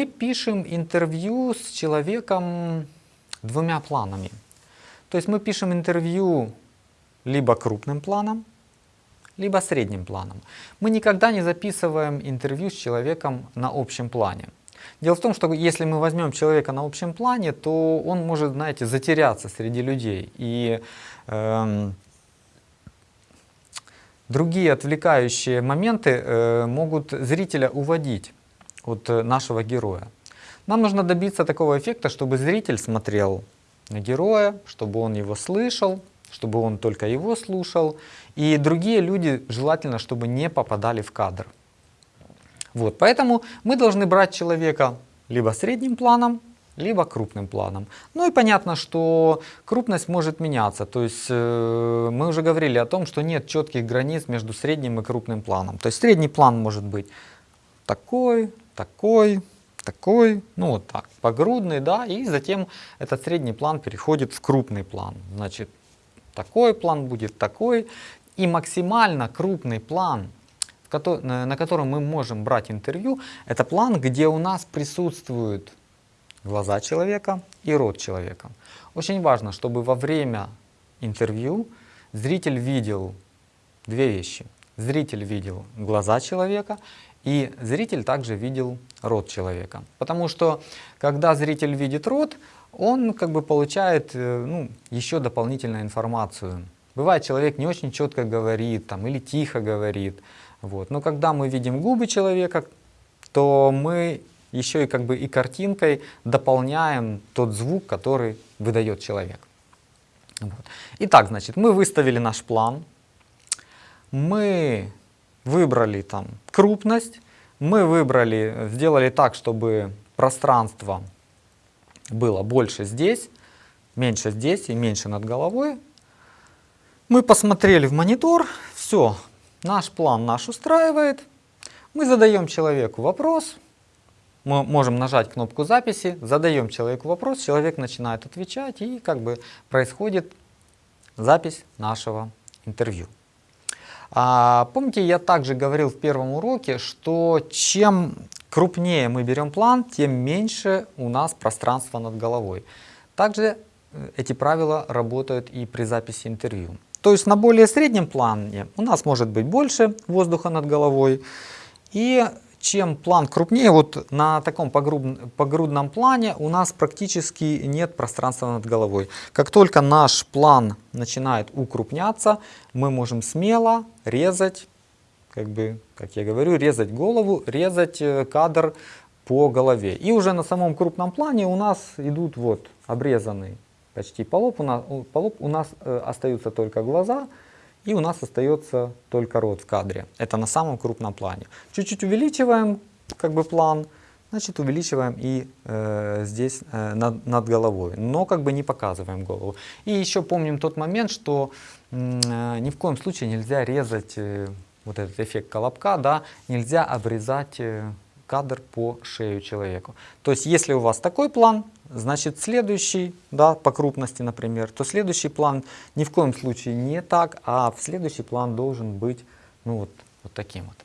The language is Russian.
Мы пишем интервью с человеком двумя планами. То есть мы пишем интервью либо крупным планом, либо средним планом. Мы никогда не записываем интервью с человеком на общем плане. Дело в том, что если мы возьмем человека на общем плане, то он может, знаете, затеряться среди людей. И эм, другие отвлекающие моменты э, могут зрителя уводить от э, нашего героя. Нам нужно добиться такого эффекта, чтобы зритель смотрел на героя, чтобы он его слышал, чтобы он только его слушал. И другие люди желательно, чтобы не попадали в кадр. Вот, поэтому мы должны брать человека либо средним планом, либо крупным планом. Ну и понятно, что крупность может меняться. То есть э, мы уже говорили о том, что нет четких границ между средним и крупным планом. То есть средний план может быть такой, такой, такой, ну вот так, погрудный, да, и затем этот средний план переходит в крупный план. Значит, такой план будет такой, и максимально крупный план, на котором мы можем брать интервью, это план, где у нас присутствуют глаза человека и рот человека. Очень важно, чтобы во время интервью зритель видел две вещи. Зритель видел глаза человека и зритель также видел рот человека. Потому что когда зритель видит рот, он как бы получает э, ну, еще дополнительную информацию. Бывает, человек не очень четко говорит там, или тихо говорит. Вот. Но когда мы видим губы человека, то мы еще и как бы и картинкой дополняем тот звук, который выдает человек. Вот. Итак, значит, мы выставили наш план, мы выбрали там крупность, мы выбрали, сделали так, чтобы пространство было больше здесь, меньше здесь и меньше над головой. Мы посмотрели в монитор, все, наш план наш устраивает. Мы задаем человеку вопрос, мы можем нажать кнопку записи, задаем человеку вопрос, человек начинает отвечать и как бы происходит запись нашего интервью. А, помните, я также говорил в первом уроке, что чем крупнее мы берем план, тем меньше у нас пространства над головой. Также э, эти правила работают и при записи интервью. То есть на более среднем плане у нас может быть больше воздуха над головой. И чем план крупнее, вот на таком погрудном, погрудном плане у нас практически нет пространства над головой. Как только наш план начинает укрупняться, мы можем смело резать, как бы, как я говорю, резать голову, резать э, кадр по голове. И уже на самом крупном плане у нас идут вот обрезанный почти полоб, у нас, полоб, у нас э, остаются только глаза, и у нас остается только рот в кадре. Это на самом крупном плане. Чуть-чуть увеличиваем как бы план, значит увеличиваем и э, здесь э, над, над головой, но как бы не показываем голову. И еще помним тот момент, что э, ни в коем случае нельзя резать э, вот этот эффект колобка, да, нельзя обрезать э, кадр по шею человеку. То есть, если у вас такой план, значит следующий, да, по крупности, например, то следующий план ни в коем случае не так, а в следующий план должен быть, ну вот, вот таким вот.